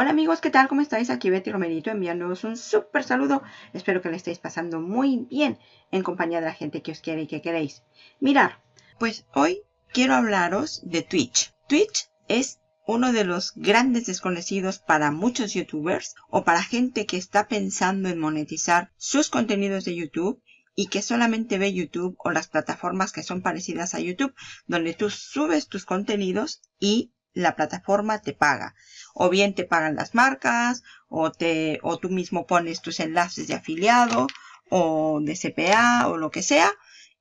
Hola amigos, ¿qué tal? ¿Cómo estáis? Aquí Betty Romerito enviándoos un súper saludo. Espero que le estéis pasando muy bien en compañía de la gente que os quiere y que queréis. Mirar, pues hoy quiero hablaros de Twitch. Twitch es uno de los grandes desconocidos para muchos youtubers o para gente que está pensando en monetizar sus contenidos de YouTube y que solamente ve YouTube o las plataformas que son parecidas a YouTube, donde tú subes tus contenidos y la plataforma te paga. O bien te pagan las marcas, o, te, o tú mismo pones tus enlaces de afiliado, o de CPA, o lo que sea,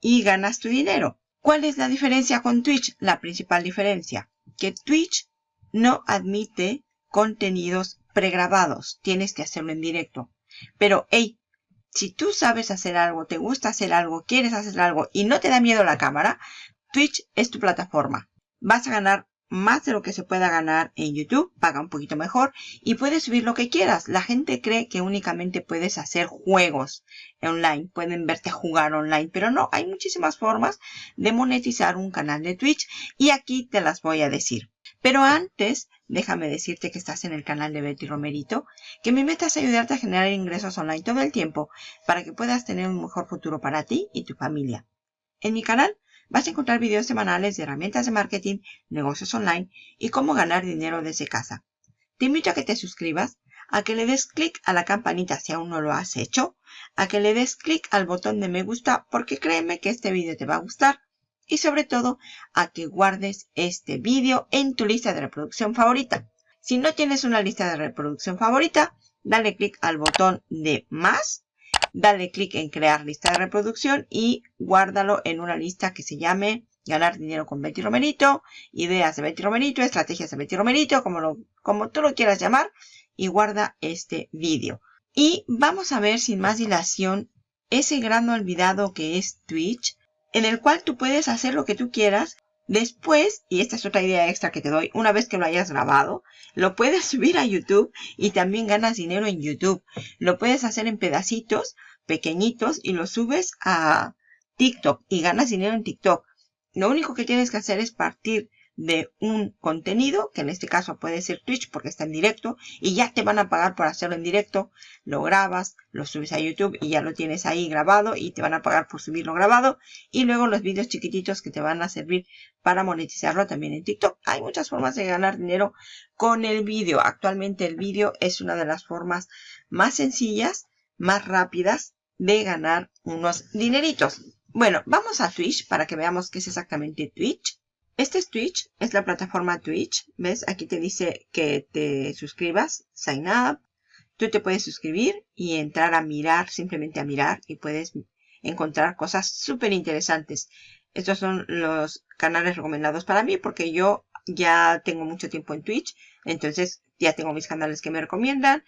y ganas tu dinero. ¿Cuál es la diferencia con Twitch? La principal diferencia, que Twitch no admite contenidos pregrabados. Tienes que hacerlo en directo. Pero, hey, si tú sabes hacer algo, te gusta hacer algo, quieres hacer algo y no te da miedo la cámara, Twitch es tu plataforma. Vas a ganar más de lo que se pueda ganar en YouTube, paga un poquito mejor y puedes subir lo que quieras. La gente cree que únicamente puedes hacer juegos online, pueden verte jugar online, pero no, hay muchísimas formas de monetizar un canal de Twitch y aquí te las voy a decir. Pero antes, déjame decirte que estás en el canal de Betty Romerito, que mi meta es ayudarte a generar ingresos online todo el tiempo para que puedas tener un mejor futuro para ti y tu familia. En mi canal vas a encontrar videos semanales de herramientas de marketing, negocios online y cómo ganar dinero desde casa. Te invito a que te suscribas, a que le des clic a la campanita si aún no lo has hecho, a que le des clic al botón de me gusta porque créeme que este vídeo te va a gustar y sobre todo a que guardes este vídeo en tu lista de reproducción favorita. Si no tienes una lista de reproducción favorita, dale clic al botón de más dale clic en crear lista de reproducción y guárdalo en una lista que se llame ganar dinero con Betty Romerito, ideas de Betty Romerito, estrategias de Betty Romerito, como, lo, como tú lo quieras llamar, y guarda este vídeo. Y vamos a ver sin más dilación ese gran olvidado que es Twitch, en el cual tú puedes hacer lo que tú quieras Después, y esta es otra idea extra que te doy, una vez que lo hayas grabado, lo puedes subir a YouTube y también ganas dinero en YouTube. Lo puedes hacer en pedacitos pequeñitos y lo subes a TikTok y ganas dinero en TikTok. Lo único que tienes que hacer es partir de un contenido, que en este caso puede ser Twitch porque está en directo, y ya te van a pagar por hacerlo en directo, lo grabas, lo subes a YouTube y ya lo tienes ahí grabado y te van a pagar por subirlo grabado, y luego los vídeos chiquititos que te van a servir para monetizarlo también en TikTok. Hay muchas formas de ganar dinero con el vídeo. Actualmente el vídeo es una de las formas más sencillas, más rápidas de ganar unos dineritos. Bueno, vamos a Twitch para que veamos qué es exactamente Twitch. Este es Twitch, es la plataforma Twitch. ¿Ves? Aquí te dice que te suscribas, sign up. Tú te puedes suscribir y entrar a mirar, simplemente a mirar y puedes encontrar cosas súper interesantes. Estos son los canales recomendados para mí porque yo ya tengo mucho tiempo en Twitch. Entonces ya tengo mis canales que me recomiendan.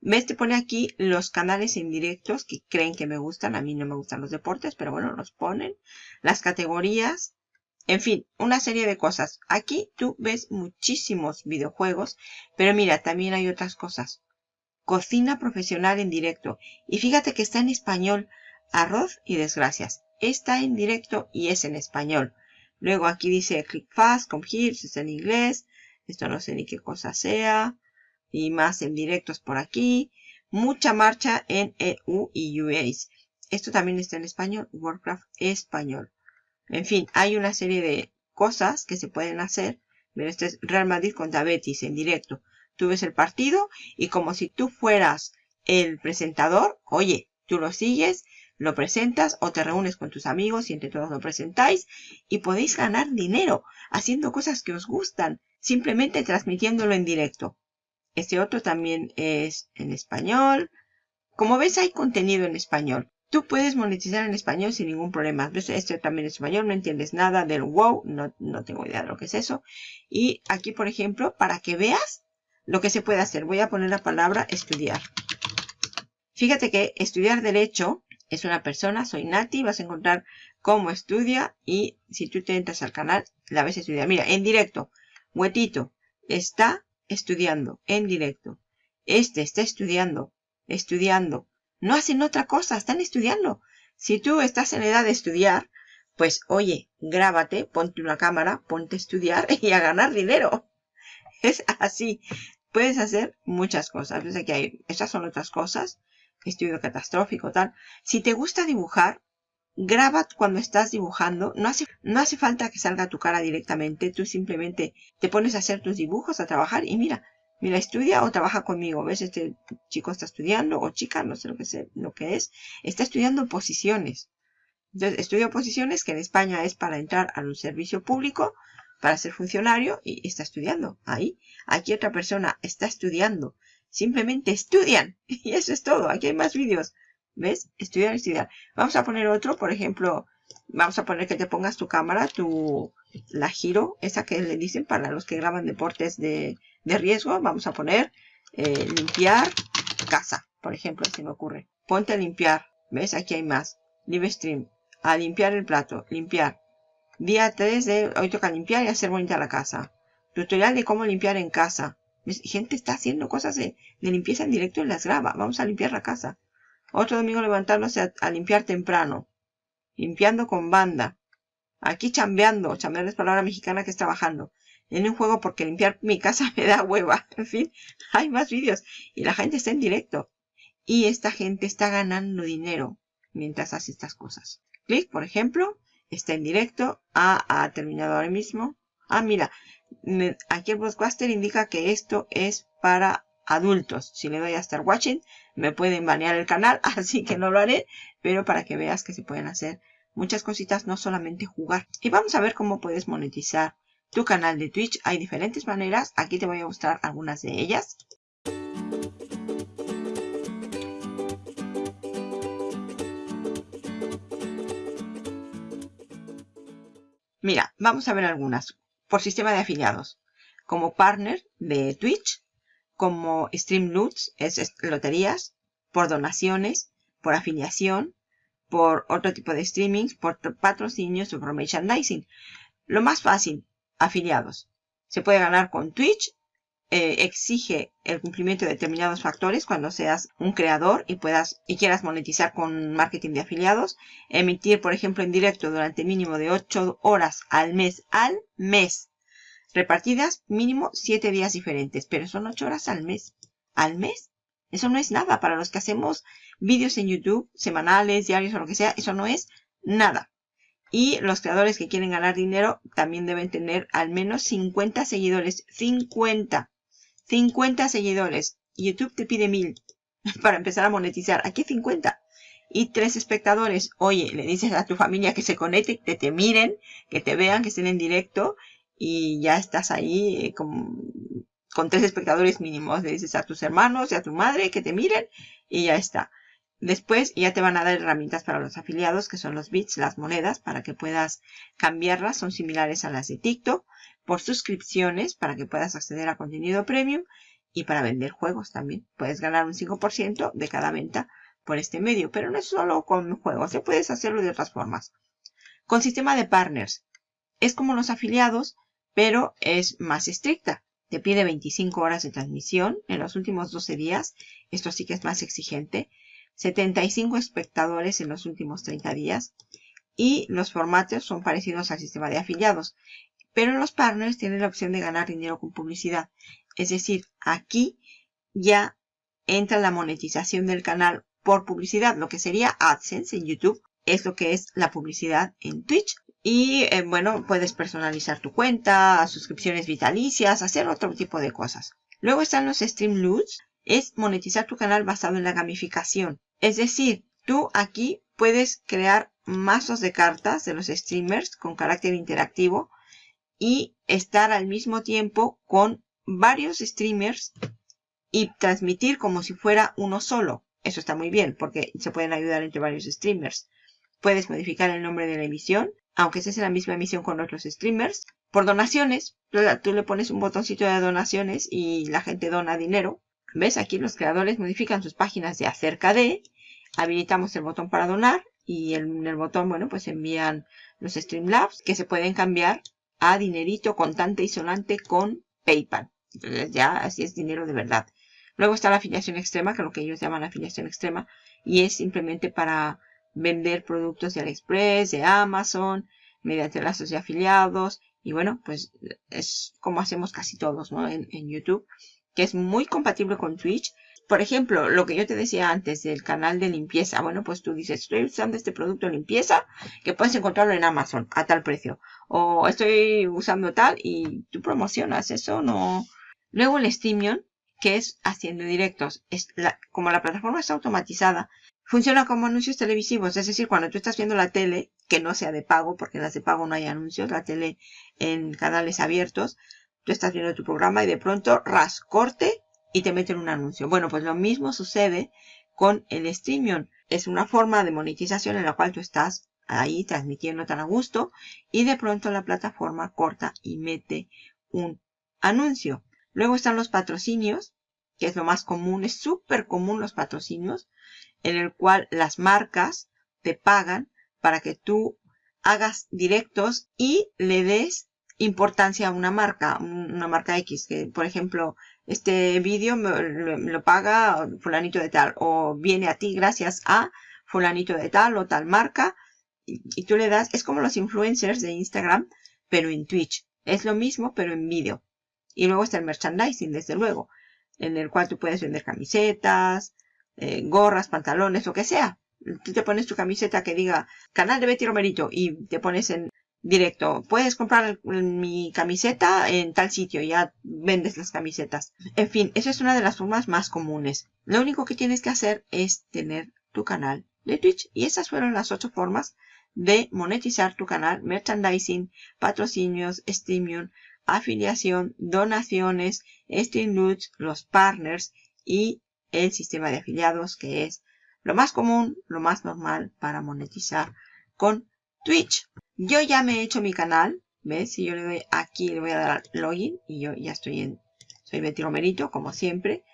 ¿Ves? Te pone aquí los canales indirectos que creen que me gustan. A mí no me gustan los deportes, pero bueno, los ponen. Las categorías en fin, una serie de cosas. Aquí tú ves muchísimos videojuegos, pero mira, también hay otras cosas. Cocina profesional en directo. Y fíjate que está en español. Arroz y desgracias. Está en directo y es en español. Luego aquí dice click fast, come here, es en inglés. Esto no sé ni qué cosa sea. Y más en directos por aquí. Mucha marcha en EU y US. Esto también está en español. Warcraft español. En fin, hay una serie de cosas que se pueden hacer. Mira, este es Real Madrid contra Betis en directo. Tú ves el partido y como si tú fueras el presentador, oye, tú lo sigues, lo presentas o te reúnes con tus amigos y entre todos lo presentáis y podéis ganar dinero haciendo cosas que os gustan, simplemente transmitiéndolo en directo. Este otro también es en español. Como ves, hay contenido en español. Tú puedes monetizar en español sin ningún problema. Este también es español, no entiendes nada del wow, no, no tengo idea de lo que es eso. Y aquí, por ejemplo, para que veas lo que se puede hacer, voy a poner la palabra estudiar. Fíjate que estudiar derecho es una persona, soy Nati, vas a encontrar cómo estudia y si tú te entras al canal, la ves estudiar. Mira, en directo, Huetito está estudiando en directo. Este está estudiando, estudiando no hacen otra cosa, están estudiando. Si tú estás en edad de estudiar, pues oye, grábate, ponte una cámara, ponte a estudiar y a ganar dinero. Es así. puedes hacer muchas cosas. Ves que hay, estas son otras cosas. Estudio catastrófico, tal. Si te gusta dibujar, graba cuando estás dibujando. No hace, no hace falta que salga tu cara directamente. Tú simplemente te pones a hacer tus dibujos, a trabajar y mira, mira, estudia o trabaja conmigo. ¿Ves? Este chico está estudiando o chica, no sé lo que, sé, lo que es. Está estudiando posiciones. Entonces, estudio posiciones que en España es para entrar a un servicio público, para ser funcionario y está estudiando. Ahí, aquí otra persona está estudiando. Simplemente estudian. Y eso es todo. Aquí hay más vídeos. ¿Ves? Estudiar, estudiar. Vamos a poner otro, por ejemplo, vamos a poner que te pongas tu cámara, tu, la giro, esa que le dicen para los que graban deportes de, de riesgo. Vamos a poner eh, limpiar casa, por ejemplo, si me ocurre. Ponte a limpiar. ¿Ves? Aquí hay más. Live stream. A limpiar el plato. Limpiar. Día 3 de hoy toca limpiar y hacer bonita la casa. Tutorial de cómo limpiar en casa. Gente está haciendo cosas de, limpieza en directo y las graba. Vamos a limpiar la casa. Otro domingo levantándose a, limpiar temprano. Limpiando con banda. Aquí chambeando. Chambear es palabra mexicana que es trabajando. En un juego porque limpiar mi casa me da hueva. En fin, hay más vídeos. Y la gente está en directo. Y esta gente está ganando dinero mientras hace estas cosas. Clic, por ejemplo, está en directo. Ah, ha terminado ahora mismo. Ah, mira, aquí el broadcaster indica que esto es para adultos. Si le doy a Start Watching, me pueden banear el canal, así que no lo haré, pero para que veas que se pueden hacer muchas cositas, no solamente jugar. Y vamos a ver cómo puedes monetizar tu canal de Twitch. Hay diferentes maneras, aquí te voy a mostrar algunas de ellas. Mira, vamos a ver algunas. Por sistema de afiliados. Como partner de Twitch, como Stream es, loterías, por donaciones, por afiliación, por otro tipo de streamings, por patrocinios o por merchandising. Lo más fácil, afiliados. Se puede ganar con Twitch, eh, exige el cumplimiento de determinados factores cuando seas un creador y puedas y quieras monetizar con marketing de afiliados. Emitir, por ejemplo, en directo durante mínimo de 8 horas al mes, al mes repartidas mínimo 7 días diferentes, pero son 8 horas al mes. ¿Al mes? Eso no es nada. Para los que hacemos vídeos en YouTube, semanales, diarios o lo que sea, eso no es nada. Y los creadores que quieren ganar dinero también deben tener al menos 50 seguidores. 50. 50 seguidores. YouTube te pide 1000 para empezar a monetizar. Aquí 50. Y tres espectadores. Oye, le dices a tu familia que se conecte, que te miren, que te vean, que estén en directo y ya estás ahí eh, con, tres espectadores mínimos. Le dices a tus hermanos y a tu madre que te miren y ya está. Después ya te van a dar herramientas para los afiliados, que son los bits, las monedas, para que puedas cambiarlas. Son similares a las de TikTok. Por suscripciones, para que puedas acceder a contenido premium. Y para vender juegos también. Puedes ganar un 5% de cada venta por este medio. Pero no es solo con juegos, ya puedes hacerlo de otras formas. Con sistema de partners. Es como los afiliados, pero es más estricta. Te pide 25 horas de transmisión en los últimos 12 días. Esto sí que es más exigente. 75 espectadores en los últimos 30 días. Y los formatos son parecidos al sistema de afiliados. Pero los partners tienen la opción de ganar dinero con publicidad. Es decir, aquí ya entra la monetización del canal por publicidad. Lo que sería AdSense en YouTube es lo que es la publicidad en Twitch. Y eh, bueno, puedes personalizar tu cuenta, suscripciones vitalicias, hacer otro tipo de cosas. Luego están los Streamloots. Es monetizar tu canal basado en la gamificación. Es decir, tú aquí puedes crear mazos de cartas de los streamers con carácter interactivo y estar al mismo tiempo con varios streamers y transmitir como si fuera uno solo. Eso está muy bien porque se pueden ayudar entre varios streamers. Puedes modificar el nombre de la emisión, aunque en la misma emisión con otros streamers. Por donaciones, tú le pones un botoncito de donaciones y la gente dona dinero. ¿Ves? Aquí los creadores modifican sus páginas de acerca de. Habilitamos el botón para donar y en el botón, bueno, pues envían los Streamlabs que se pueden cambiar a dinerito contante y sonante con PayPal. Entonces ya así es dinero de verdad. Luego está la afiliación extrema, que es lo que ellos llaman afiliación extrema, y es simplemente para vender productos de AliExpress, de Amazon, mediante lazos de afiliados. Y bueno, pues es como hacemos casi todos, ¿no? En, YouTube, que es muy compatible con Twitch. Por ejemplo, lo que yo te decía antes del canal de limpieza. Bueno, pues tú dices, estoy usando este producto de limpieza que puedes encontrarlo en Amazon a tal precio. O estoy usando tal y tú promocionas eso, no. Luego el Streamion, que es haciendo directos. Es como la plataforma está automatizada, funciona como anuncios televisivos. Es decir, cuando tú estás viendo la tele, que no sea de pago, porque las de pago no hay anuncios, la tele en canales abiertos, tú estás viendo tu programa y de pronto ras corte y te meten un anuncio. Bueno, pues lo mismo sucede con el Streamion. Es una forma de monetización en la cual tú estás ahí transmitiendo tan a gusto y de pronto la plataforma corta y mete un anuncio. Luego están los patrocinios, que es lo más común, es súper común los patrocinios, en el cual las marcas te pagan para que tú hagas directos y le des importancia a una marca, una marca X, que por ejemplo, este vídeo me, lo paga fulanito de tal, o viene a ti gracias a fulanito de tal o tal marca, y, tú le das, es como los influencers de Instagram, pero en Twitch. Es lo mismo, pero en vídeo. Y luego está el merchandising, desde luego, en el cual tú puedes vender camisetas, eh, gorras, pantalones, lo que sea. Tú te pones tu camiseta que diga canal de Betty Romerito y te pones en directo. Puedes comprar mi camiseta en tal sitio, ya vendes las camisetas. En fin, esa es una de las formas más comunes. Lo único que tienes que hacer es tener tu canal de Twitch y esas fueron las ocho formas de monetizar tu canal, merchandising, patrocinios, streaming, afiliación, donaciones, stream los partners y el sistema de afiliados que es lo más común, lo más normal para monetizar con Twitch. Yo ya me he hecho mi canal, ¿ves? Si yo le doy aquí, le voy a dar login y yo ya estoy en, soy Betty Romerito, como siempre.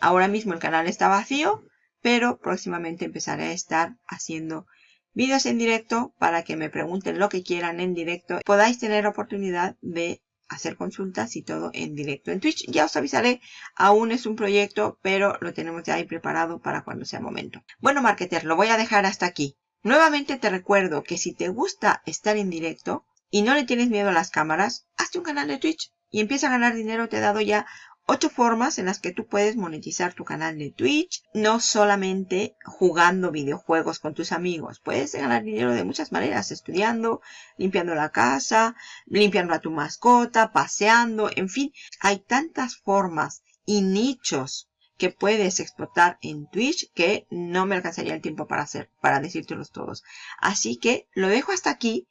Ahora mismo el canal está vacío, pero próximamente empezaré a estar haciendo vídeos en directo para que me pregunten lo que quieran en directo. Podáis tener oportunidad de hacer consultas y todo en directo en Twitch. Ya os avisaré, aún es un proyecto, pero lo tenemos ya ahí preparado para cuando sea momento. Bueno, marketer, lo voy a dejar hasta aquí. Nuevamente te recuerdo que si te gusta estar en directo y no le tienes miedo a las cámaras, hazte un canal de Twitch y empieza a ganar dinero. Te he dado ya ocho formas en las que tú puedes monetizar tu canal de Twitch, no solamente jugando videojuegos con tus amigos. Puedes ganar dinero de muchas maneras, estudiando, limpiando la casa, limpiando a tu mascota, paseando, en fin, hay tantas formas y nichos que puedes explotar en Twitch que no me alcanzaría el tiempo para hacer, para decírtelos todos. Así que lo dejo hasta aquí.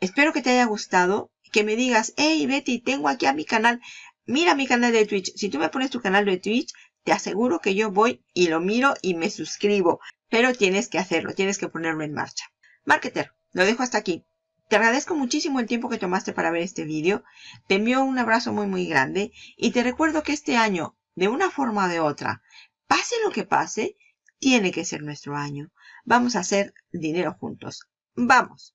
Espero que te haya gustado, que me digas, hey Betty, tengo aquí a mi canal mira mi canal de Twitch. Si tú me pones tu canal de Twitch, te aseguro que yo voy y lo miro y me suscribo. Pero tienes que hacerlo, tienes que ponerlo en marcha. Marketer, lo dejo hasta aquí. Te agradezco muchísimo el tiempo que tomaste para ver este vídeo. Te envío un abrazo muy muy grande y te recuerdo que este año, de una forma o de otra, pase lo que pase, tiene que ser nuestro año. Vamos a hacer dinero juntos. ¡Vamos!